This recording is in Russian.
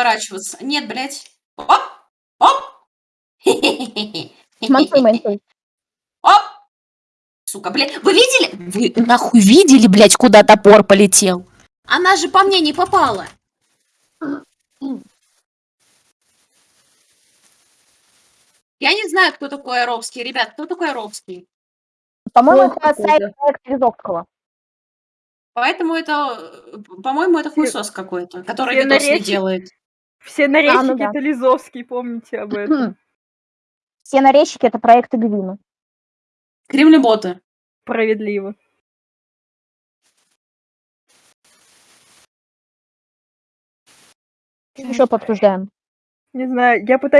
поворачиваться. Нет, блядь. Оп! Оп! Мансуй, мансуй. Оп! Сука, блядь. Вы видели? Вы нахуй видели, блядь, куда топор полетел? Она же по мне не попала. Я не знаю, кто такой Аровский. Ребят, кто такой Аровский? По-моему, это сайт Лизовского. Поэтому это, э, по-моему, это хуесос какой-то, который все видос не наречия- делает. Все нарезчики ну да. это Лизовский, помните об этом. Все нарезчики это проекты Гвина. Кремлеботы. Справедливо. Еще пообсуждаем. Не знаю, я пытаюсь